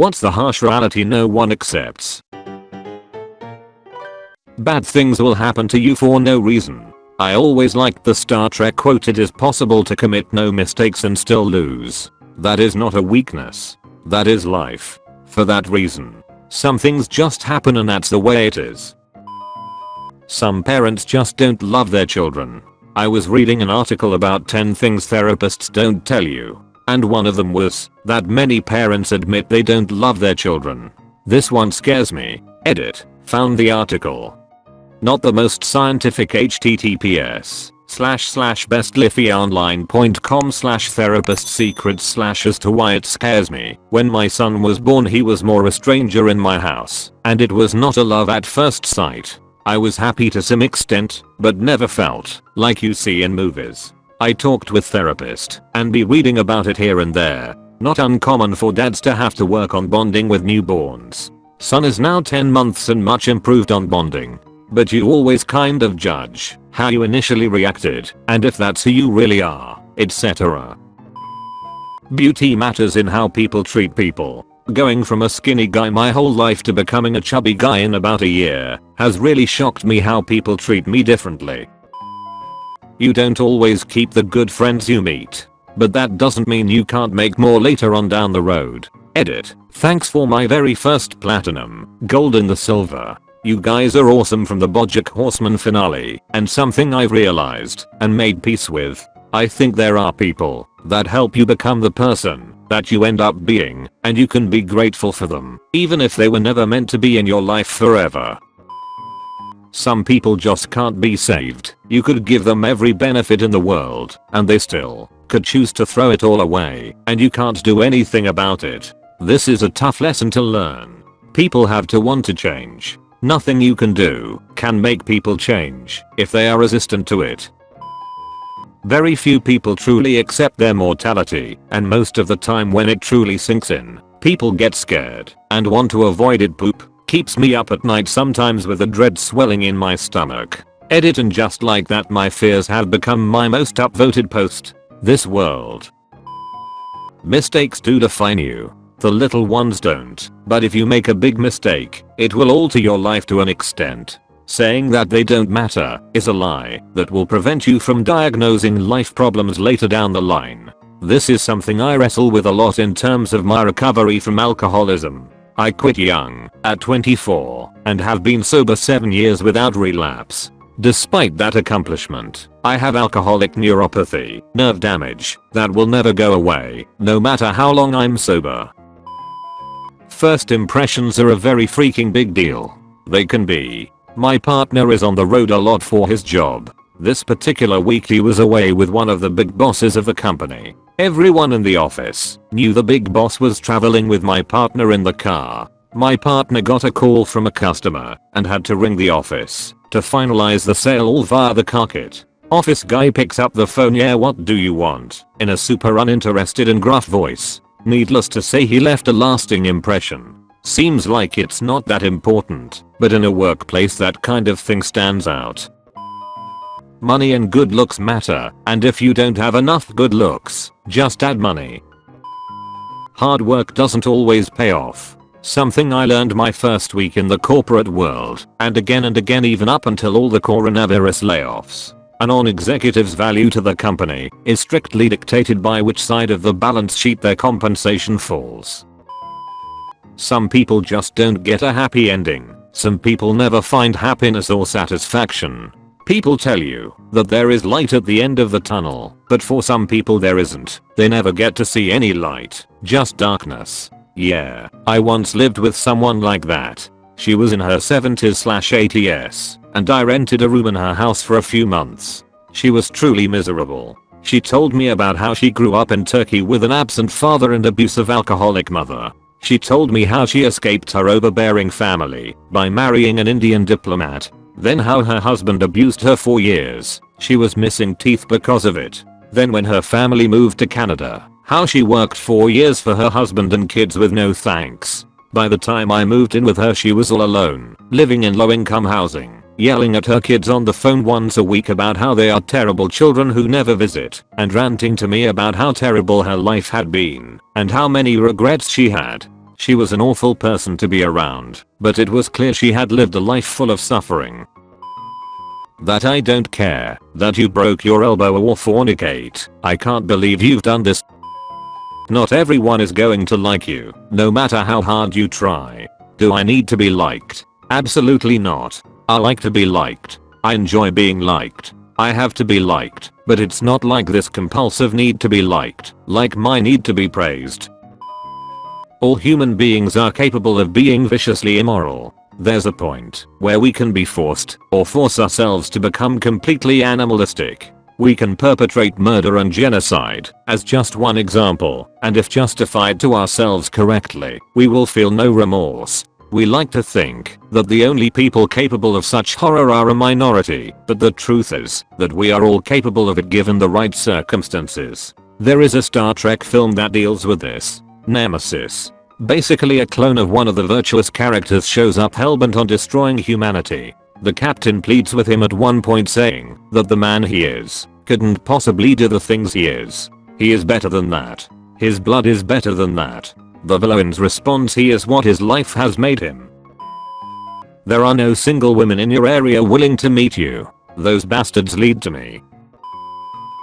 What's the harsh reality no one accepts? Bad things will happen to you for no reason. I always liked the Star Trek quote it is possible to commit no mistakes and still lose. That is not a weakness. That is life. For that reason. Some things just happen and that's the way it is. Some parents just don't love their children. I was reading an article about 10 things therapists don't tell you. And one of them was that many parents admit they don't love their children. This one scares me. Edit. Found the article. Not the most scientific https slash slash bestlifeonline.com slash therapist secrets slash as to why it scares me. When my son was born he was more a stranger in my house and it was not a love at first sight. I was happy to some extent but never felt like you see in movies. I talked with therapist and be reading about it here and there. Not uncommon for dads to have to work on bonding with newborns. Son is now 10 months and much improved on bonding. But you always kind of judge how you initially reacted and if that's who you really are, etc. Beauty matters in how people treat people. Going from a skinny guy my whole life to becoming a chubby guy in about a year has really shocked me how people treat me differently. You don't always keep the good friends you meet. But that doesn't mean you can't make more later on down the road. Edit. Thanks for my very first platinum, gold and the silver. You guys are awesome from the Bojack Horseman finale and something I've realized and made peace with. I think there are people that help you become the person that you end up being and you can be grateful for them even if they were never meant to be in your life forever. Some people just can't be saved. You could give them every benefit in the world and they still could choose to throw it all away and you can't do anything about it. This is a tough lesson to learn. People have to want to change. Nothing you can do can make people change if they are resistant to it. Very few people truly accept their mortality and most of the time when it truly sinks in, people get scared and want to avoid it poop keeps me up at night sometimes with a dread swelling in my stomach. Edit and just like that my fears have become my most upvoted post. This world. Mistakes do define you. The little ones don't, but if you make a big mistake, it will alter your life to an extent. Saying that they don't matter is a lie that will prevent you from diagnosing life problems later down the line. This is something I wrestle with a lot in terms of my recovery from alcoholism. I quit young, at 24, and have been sober 7 years without relapse. Despite that accomplishment, I have alcoholic neuropathy, nerve damage, that will never go away, no matter how long I'm sober. First impressions are a very freaking big deal. They can be. My partner is on the road a lot for his job. This particular week he was away with one of the big bosses of the company. Everyone in the office knew the big boss was traveling with my partner in the car. My partner got a call from a customer and had to ring the office to finalize the sale all via the car kit. Office guy picks up the phone yeah what do you want in a super uninterested and gruff voice. Needless to say he left a lasting impression. Seems like it's not that important, but in a workplace that kind of thing stands out. Money and good looks matter and if you don't have enough good looks, just add money. Hard work doesn't always pay off. Something I learned my first week in the corporate world and again and again even up until all the coronavirus layoffs. A non-executive's value to the company is strictly dictated by which side of the balance sheet their compensation falls. Some people just don't get a happy ending. Some people never find happiness or satisfaction. People tell you that there is light at the end of the tunnel, but for some people there isn't. They never get to see any light, just darkness. Yeah, I once lived with someone like that. She was in her 70s slash 80s, and I rented a room in her house for a few months. She was truly miserable. She told me about how she grew up in Turkey with an absent father and abusive alcoholic mother. She told me how she escaped her overbearing family by marrying an Indian diplomat then how her husband abused her for years. She was missing teeth because of it. Then when her family moved to Canada, how she worked 4 years for her husband and kids with no thanks. By the time I moved in with her she was all alone, living in low income housing, yelling at her kids on the phone once a week about how they are terrible children who never visit, and ranting to me about how terrible her life had been, and how many regrets she had. She was an awful person to be around, but it was clear she had lived a life full of suffering. That I don't care, that you broke your elbow or fornicate, I can't believe you've done this. Not everyone is going to like you, no matter how hard you try. Do I need to be liked? Absolutely not. I like to be liked. I enjoy being liked. I have to be liked, but it's not like this compulsive need to be liked, like my need to be praised. All human beings are capable of being viciously immoral. There's a point where we can be forced or force ourselves to become completely animalistic. We can perpetrate murder and genocide as just one example, and if justified to ourselves correctly, we will feel no remorse we like to think that the only people capable of such horror are a minority, but the truth is that we are all capable of it given the right circumstances. There is a Star Trek film that deals with this. Nemesis. Basically a clone of one of the virtuous characters shows up hellbent on destroying humanity. The captain pleads with him at one point saying that the man he is couldn't possibly do the things he is. He is better than that. His blood is better than that. The villain's response he is what his life has made him. There are no single women in your area willing to meet you. Those bastards lead to me.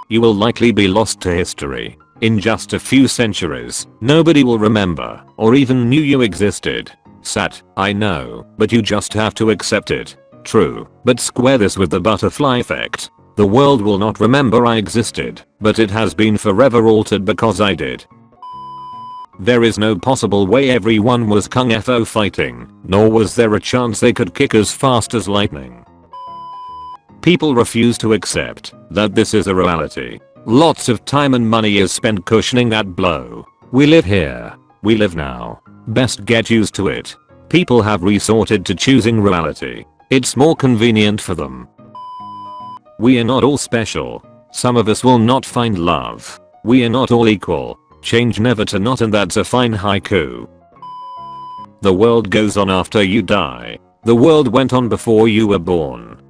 You will likely be lost to history. In just a few centuries, nobody will remember or even knew you existed. Sat, I know, but you just have to accept it. True, but square this with the butterfly effect. The world will not remember I existed, but it has been forever altered because I did. There is no possible way everyone was kung fu fighting, nor was there a chance they could kick as fast as lightning. People refuse to accept that this is a reality. Lots of time and money is spent cushioning that blow. We live here. We live now. Best get used to it. People have resorted to choosing reality. It's more convenient for them. We are not all special. Some of us will not find love. We are not all equal. Change never to not and that's a fine haiku. The world goes on after you die. The world went on before you were born.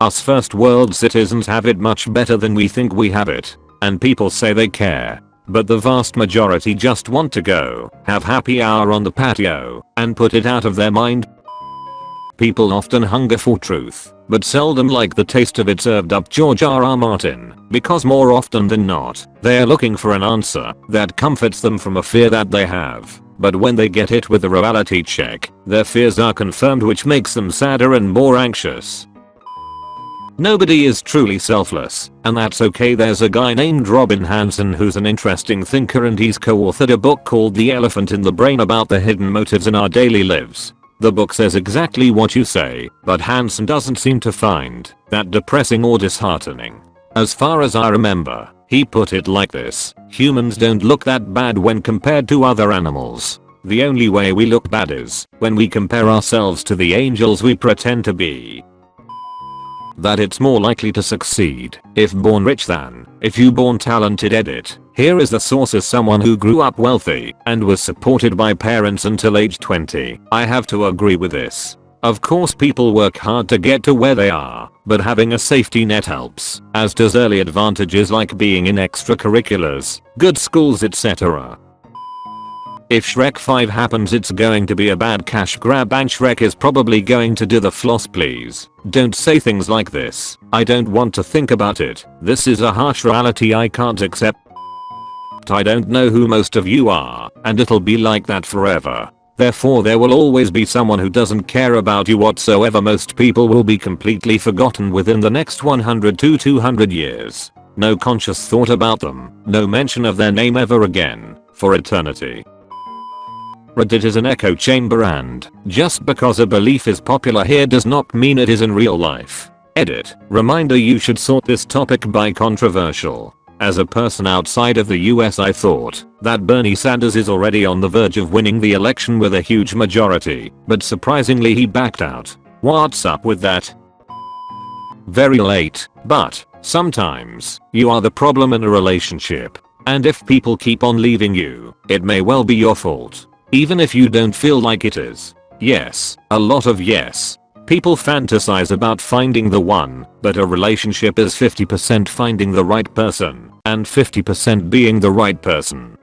Us first world citizens have it much better than we think we have it. And people say they care. But the vast majority just want to go, have happy hour on the patio, and put it out of their mind. People often hunger for truth but seldom like the taste of it served up George R. R. Martin, because more often than not, they are looking for an answer that comforts them from a fear that they have. But when they get hit with a reality check, their fears are confirmed which makes them sadder and more anxious. Nobody is truly selfless, and that's okay there's a guy named Robin Hanson who's an interesting thinker and he's co-authored a book called The Elephant in the Brain about the hidden motives in our daily lives. The book says exactly what you say, but Hanson doesn't seem to find that depressing or disheartening. As far as I remember, he put it like this, humans don't look that bad when compared to other animals. The only way we look bad is when we compare ourselves to the angels we pretend to be that it's more likely to succeed if born rich than if you born talented edit. Here is the source as someone who grew up wealthy and was supported by parents until age 20. I have to agree with this. Of course people work hard to get to where they are, but having a safety net helps, as does early advantages like being in extracurriculars, good schools etc. If Shrek 5 happens it's going to be a bad cash grab and Shrek is probably going to do the floss please. Don't say things like this. I don't want to think about it. This is a harsh reality I can't accept. I don't know who most of you are, and it'll be like that forever. Therefore there will always be someone who doesn't care about you whatsoever most people will be completely forgotten within the next 100 to 200 years. No conscious thought about them, no mention of their name ever again, for eternity. Reddit is an echo chamber and just because a belief is popular here does not mean it is in real life. Edit. Reminder you should sort this topic by controversial. As a person outside of the US I thought that Bernie Sanders is already on the verge of winning the election with a huge majority, but surprisingly he backed out. What's up with that? Very late, but sometimes you are the problem in a relationship. And if people keep on leaving you, it may well be your fault. Even if you don't feel like it is. Yes, a lot of yes. People fantasize about finding the one, but a relationship is 50% finding the right person and 50% being the right person.